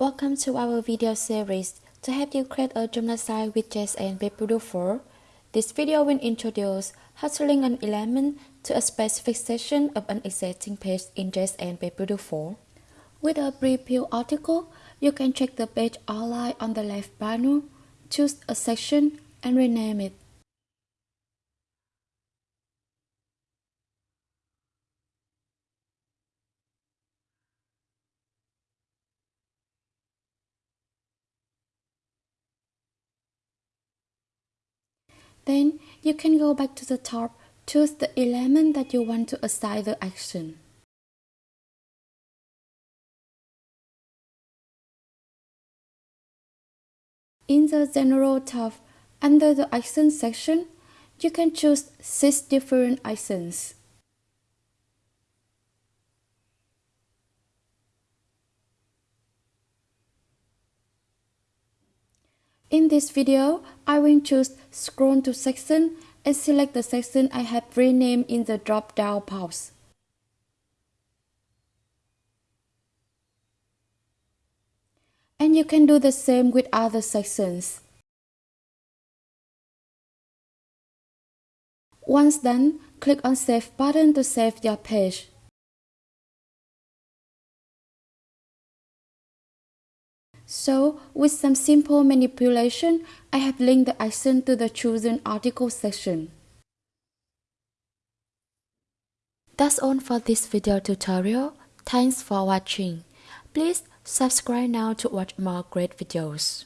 Welcome to our video series to help you create a journal site with JSON Webbuilder 4. This video will introduce how to link an element to a specific section of an existing page in JSON Webbuilder 4. With a preview article, you can check the page outline on the left panel, choose a section, and rename it. Then you can go back to the top, choose the element that you want to assign the action. In the General tab, under the Action section, you can choose 6 different actions. In this video, I will choose Scroll to Section and select the section I have renamed in the drop-down box. And you can do the same with other sections. Once done, click on Save button to save your page. So, with some simple manipulation, I have linked the action to the chosen article section. That's all for this video tutorial. Thanks for watching. Please subscribe now to watch more great videos.